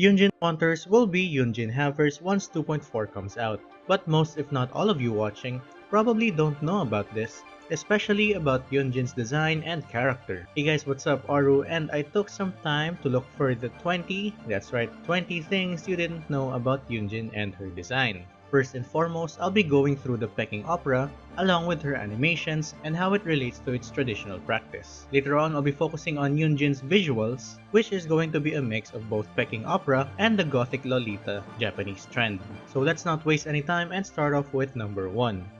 Yunjin Hunters will be Yunjin Havers once 2.4 comes out, but most if not all of you watching probably don't know about this, especially about Yunjin's design and character. Hey guys, what's up? Aru and I took some time to look for the 20, that's right, 20 things you didn't know about Yunjin and her design. First and foremost, I'll be going through the Peking opera, along with her animations and how it relates to its traditional practice. Later on, I'll be focusing on Yunjin's visuals, which is going to be a mix of both Peking opera and the Gothic Lolita Japanese trend. So let's not waste any time and start off with number 1.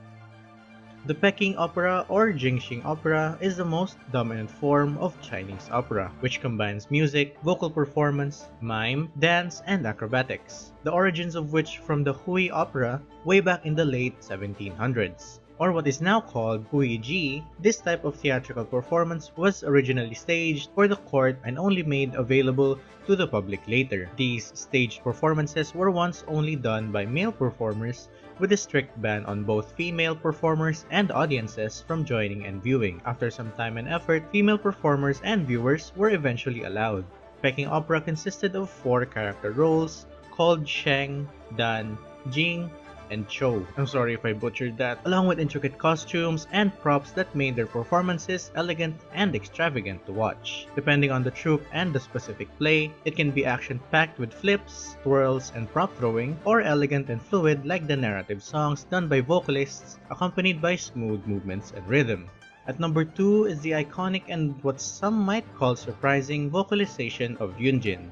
The Peking opera or Jingxing opera is the most dominant form of Chinese opera, which combines music, vocal performance, mime, dance, and acrobatics, the origins of which from the Hui opera way back in the late 1700s or what is now called Huiji, this type of theatrical performance was originally staged for the court and only made available to the public later. These staged performances were once only done by male performers with a strict ban on both female performers and audiences from joining and viewing. After some time and effort, female performers and viewers were eventually allowed. Peking opera consisted of four character roles called Sheng, Dan, Jing, and Chou. I'm sorry if I butchered that, along with intricate costumes and props that made their performances elegant and extravagant to watch. Depending on the troupe and the specific play, it can be action-packed with flips, twirls, and prop throwing, or elegant and fluid like the narrative songs done by vocalists accompanied by smooth movements and rhythm. At number 2 is the iconic and what some might call surprising vocalization of Yunjin.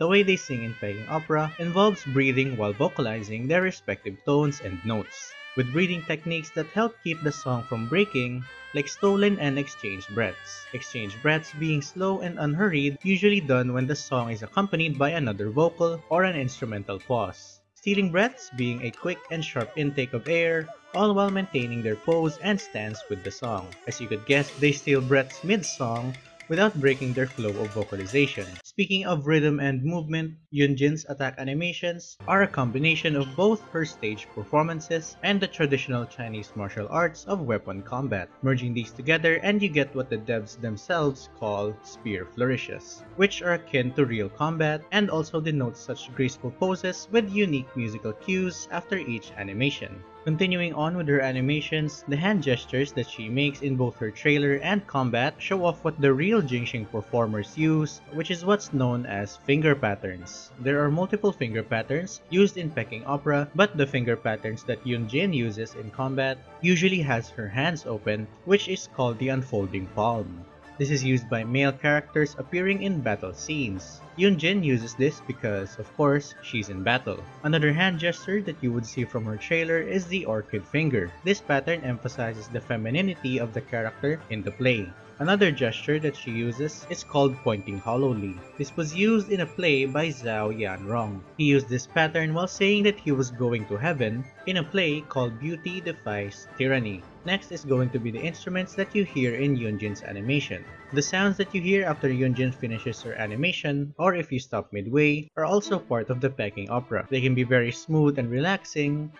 The way they sing in Peking opera involves breathing while vocalizing their respective tones and notes, with breathing techniques that help keep the song from breaking, like stolen and exchanged breaths. Exchanged breaths being slow and unhurried, usually done when the song is accompanied by another vocal or an instrumental pause. Stealing breaths being a quick and sharp intake of air, all while maintaining their pose and stance with the song. As you could guess, they steal breaths mid-song without breaking their flow of vocalization. Speaking of rhythm and movement, Yunjin's attack animations are a combination of both her stage performances and the traditional Chinese martial arts of weapon combat. Merging these together and you get what the devs themselves call spear flourishes, which are akin to real combat and also denote such graceful poses with unique musical cues after each animation. Continuing on with her animations, the hand gestures that she makes in both her trailer and combat show off what the real Jingxing performers use, which is what's known as finger patterns. There are multiple finger patterns used in Peking opera, but the finger patterns that Yunjin uses in combat usually has her hands open, which is called the unfolding palm. This is used by male characters appearing in battle scenes. Yunjin uses this because, of course, she's in battle. Another hand gesture that you would see from her trailer is the orchid finger. This pattern emphasizes the femininity of the character in the play. Another gesture that she uses is called pointing hollowly. This was used in a play by Zhao Yanrong. He used this pattern while saying that he was going to heaven in a play called Beauty Defies Tyranny. Next is going to be the instruments that you hear in Yunjin's animation. The sounds that you hear after Yunjin finishes her animation, or if you stop midway, are also part of the Peking opera. They can be very smooth and relaxing,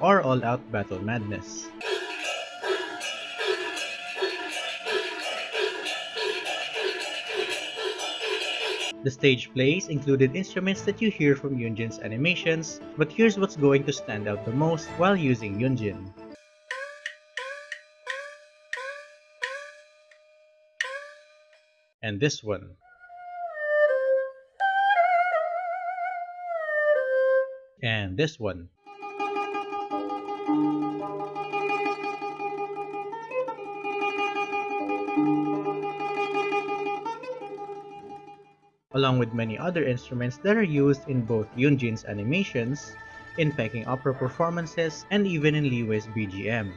or all-out battle madness. The stage plays included instruments that you hear from Yunjin's animations, but here's what's going to stand out the most while using Yunjin. And this one. And this one. Along with many other instruments that are used in both Yunjin's animations, in Peking opera performances, and even in Liyue's BGM.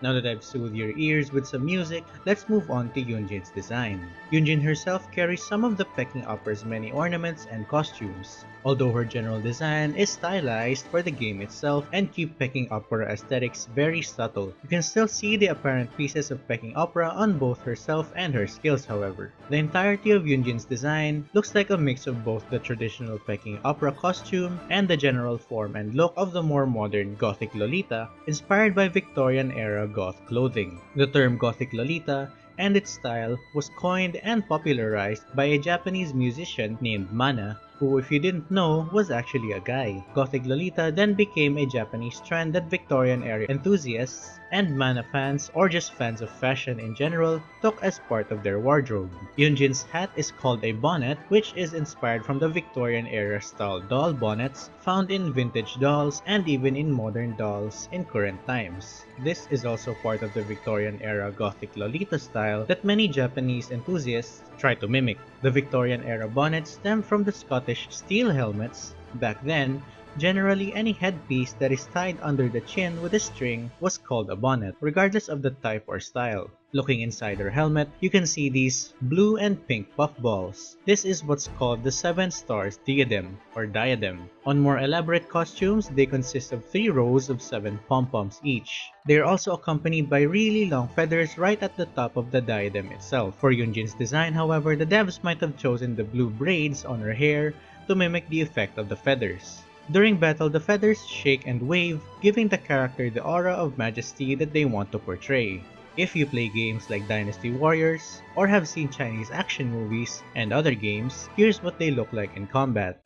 Now that I've soothed your ears with some music, let's move on to Yunjin's design. Yunjin herself carries some of the Peking Opera's many ornaments and costumes although her general design is stylized for the game itself and keep Peking Opera aesthetics very subtle. You can still see the apparent pieces of Peking Opera on both herself and her skills however. The entirety of Yunjin's design looks like a mix of both the traditional Peking Opera costume and the general form and look of the more modern Gothic Lolita inspired by Victorian era goth clothing. The term Gothic Lolita and its style was coined and popularized by a Japanese musician named Mana who if you didn't know was actually a guy. Gothic Lolita then became a Japanese trend that Victorian era enthusiasts and mana fans or just fans of fashion in general took as part of their wardrobe. Yunjin's hat is called a bonnet which is inspired from the Victorian era style doll bonnets found in vintage dolls and even in modern dolls in current times. This is also part of the Victorian era Gothic Lolita style that many Japanese enthusiasts try to mimic. The Victorian era bonnets stem from the Scottish steel helmets. Back then, Generally, any headpiece that is tied under the chin with a string was called a bonnet, regardless of the type or style. Looking inside her helmet, you can see these blue and pink puffballs. This is what's called the Seven Stars Diadem, or diadem. On more elaborate costumes, they consist of three rows of seven pom-poms each. They are also accompanied by really long feathers right at the top of the diadem itself. For Yunjin's design, however, the devs might have chosen the blue braids on her hair to mimic the effect of the feathers. During battle, the feathers shake and wave, giving the character the aura of majesty that they want to portray. If you play games like Dynasty Warriors, or have seen Chinese action movies and other games, here's what they look like in combat.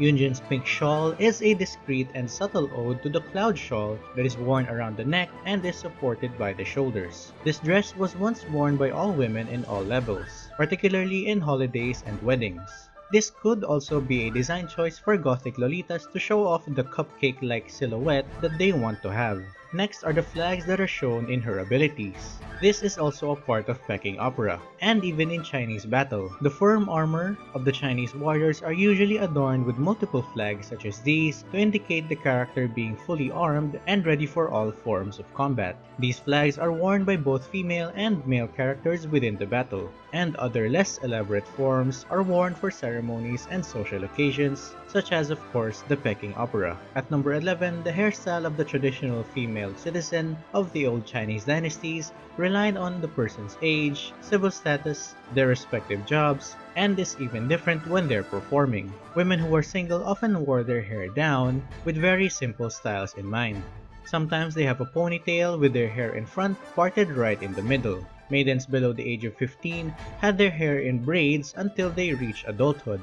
Yunjin's pink shawl is a discreet and subtle ode to the cloud shawl that is worn around the neck and is supported by the shoulders. This dress was once worn by all women in all levels, particularly in holidays and weddings. This could also be a design choice for gothic lolitas to show off the cupcake-like silhouette that they want to have. Next are the flags that are shown in her abilities. This is also a part of Peking opera, and even in Chinese battle. The firm armor of the Chinese warriors are usually adorned with multiple flags such as these to indicate the character being fully armed and ready for all forms of combat. These flags are worn by both female and male characters within the battle, and other less elaborate forms are worn for ceremonies and social occasions, such as of course the Peking opera. At number 11, the hairstyle of the traditional female citizen of the old Chinese dynasties relied on the person's age, civil status, their respective jobs, and is even different when they're performing. Women who were single often wore their hair down with very simple styles in mind. Sometimes they have a ponytail with their hair in front parted right in the middle. Maidens below the age of 15 had their hair in braids until they reach adulthood.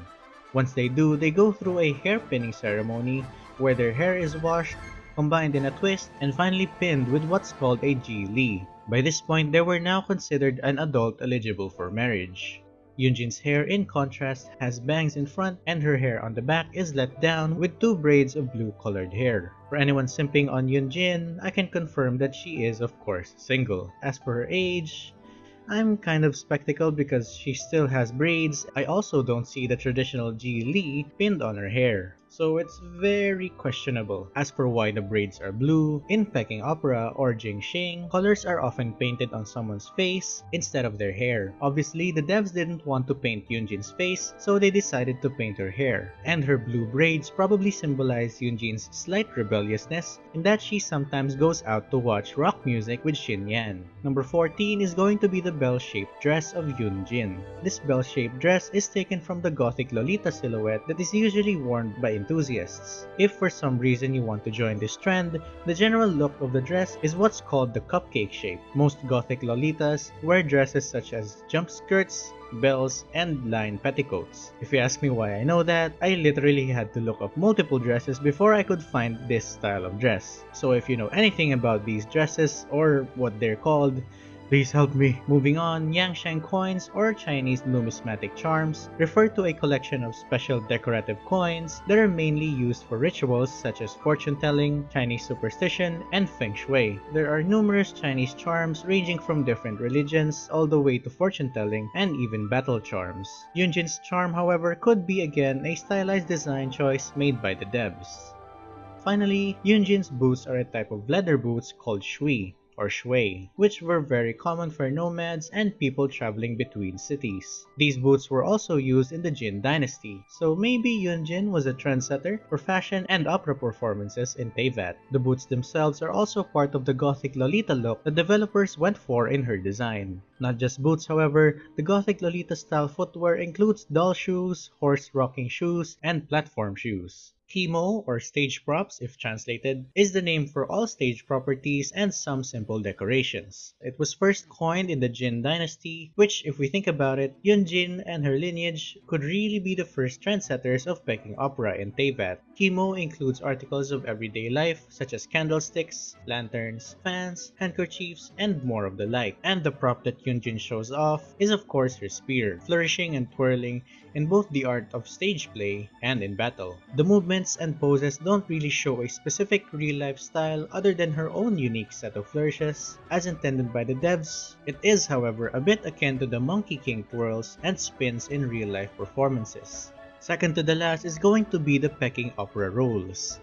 Once they do, they go through a hairpinning ceremony where their hair is washed, combined in a twist, and finally pinned with what's called a Li. By this point, they were now considered an adult eligible for marriage. Yunjin's hair in contrast has bangs in front and her hair on the back is let down with two braids of blue colored hair. For anyone simping on Yunjin, I can confirm that she is of course single. As for her age, I'm kind of spectacle because she still has braids. I also don't see the traditional Ji Li pinned on her hair so it's very questionable. As for why the braids are blue, in Peking opera or Jingxing, colors are often painted on someone's face instead of their hair. Obviously, the devs didn't want to paint Yunjin's face, so they decided to paint her hair. And her blue braids probably symbolize Yunjin's slight rebelliousness in that she sometimes goes out to watch rock music with Xinyan. Number 14 is going to be the bell-shaped dress of Yunjin. This bell-shaped dress is taken from the gothic Lolita silhouette that is usually worn by enthusiasts. If for some reason you want to join this trend, the general look of the dress is what's called the cupcake shape. Most gothic lolitas wear dresses such as jump skirts, bells, and line petticoats. If you ask me why I know that, I literally had to look up multiple dresses before I could find this style of dress. So if you know anything about these dresses or what they're called, Please help me. Moving on, Yansheng coins or Chinese numismatic charms refer to a collection of special decorative coins that are mainly used for rituals such as fortune telling, Chinese superstition, and feng shui. There are numerous Chinese charms ranging from different religions all the way to fortune telling and even battle charms. Yunjin's charm however could be again a stylized design choice made by the devs. Finally, Yunjin's boots are a type of leather boots called shui or shui, which were very common for nomads and people traveling between cities. These boots were also used in the Jin dynasty, so maybe Yunjin was a trendsetter for fashion and opera performances in Teyvat. The boots themselves are also part of the gothic Lolita look the developers went for in her design. Not just boots however, the gothic Lolita style footwear includes doll shoes, horse rocking shoes, and platform shoes. Qimo, or stage props if translated, is the name for all stage properties and some simple decorations. It was first coined in the Jin dynasty, which if we think about it, Yunjin and her lineage could really be the first trendsetters of Peking opera in Teyvat. Qimo includes articles of everyday life such as candlesticks, lanterns, fans, handkerchiefs, and more of the like. And the prop that Yunjin shows off is of course her spear, flourishing and twirling in both the art of stage play and in battle. The movements and poses don't really show a specific real-life style other than her own unique set of flourishes, as intended by the devs. It is, however, a bit akin to the Monkey King twirls and spins in real-life performances. Second to the last is going to be the Peking opera roles.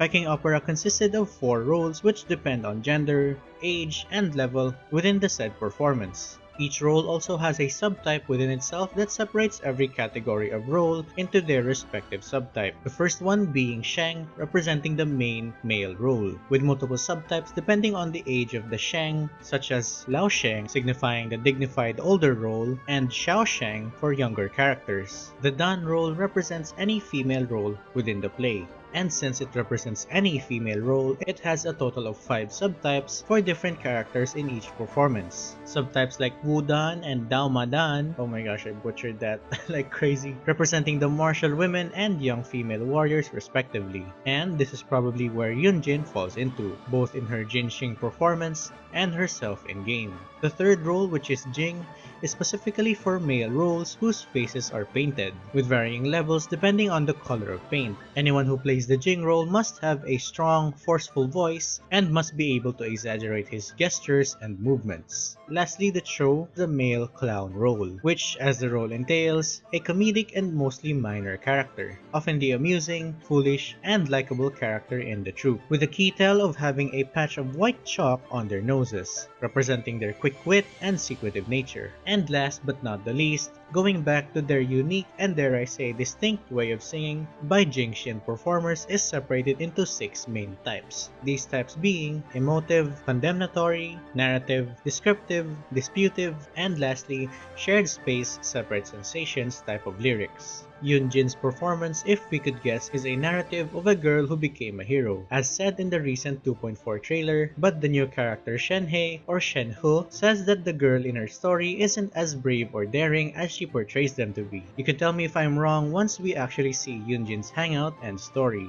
Peking opera consisted of four roles which depend on gender, age, and level within the said performance. Each role also has a subtype within itself that separates every category of role into their respective subtype. The first one being Sheng, representing the main male role, with multiple subtypes depending on the age of the Sheng, such as Lao Sheng signifying the dignified older role, and Xiao Sheng for younger characters. The Dan role represents any female role within the play and since it represents any female role, it has a total of 5 subtypes for different characters in each performance. Subtypes like Wudan and Daomadan, oh my gosh I butchered that like crazy, representing the martial women and young female warriors respectively. And this is probably where Yunjin falls into, both in her Jinxing performance and herself in-game. The third role which is Jing is specifically for male roles whose faces are painted, with varying levels depending on the color of paint. Anyone who plays the Jing role must have a strong, forceful voice and must be able to exaggerate his gestures and movements. Lastly, the Chou, the male clown role, which, as the role entails, a comedic and mostly minor character, often the amusing, foolish, and likable character in the troupe, with the key tell of having a patch of white chalk on their noses, representing their quick wit and secretive nature. And last but not the least, going back to their unique and dare I say distinct way of singing, by Jingxian performers is separated into six main types. These types being emotive, condemnatory, narrative, descriptive, disputive, and lastly, shared space, separate sensations type of lyrics. Yunjin's performance, if we could guess, is a narrative of a girl who became a hero, as said in the recent 2.4 trailer, but the new character Shenhei or Shenhe says that the girl in her story isn't as brave or daring as she portrays them to be. You can tell me if I'm wrong once we actually see Yunjin's hangout and story.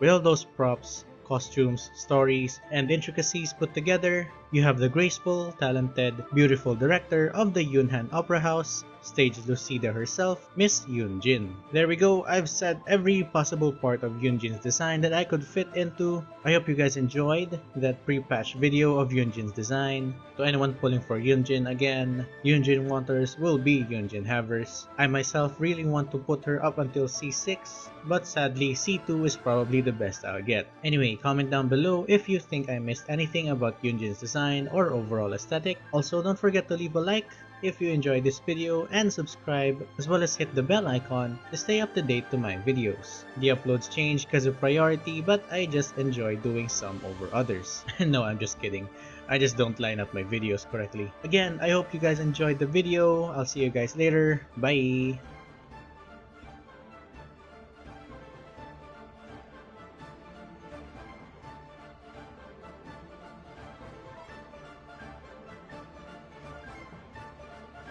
With all those props, costumes, stories, and intricacies put together, you have the graceful, talented, beautiful director of the Yunhan Opera House, stage Lucida herself, Miss Yunjin. There we go, I've said every possible part of Yunjin's design that I could fit into. I hope you guys enjoyed that pre-patch video of Yunjin's design. To anyone pulling for Yunjin again, Yunjin Wanters will be Yunjin Havers. I myself really want to put her up until C6, but sadly C2 is probably the best I'll get. Anyway, comment down below if you think I missed anything about Yunjin's design or overall aesthetic. Also, don't forget to leave a like, if you enjoyed this video and subscribe as well as hit the bell icon to stay up to date to my videos. The uploads change because of priority but I just enjoy doing some over others. no, I'm just kidding. I just don't line up my videos correctly. Again, I hope you guys enjoyed the video. I'll see you guys later. Bye!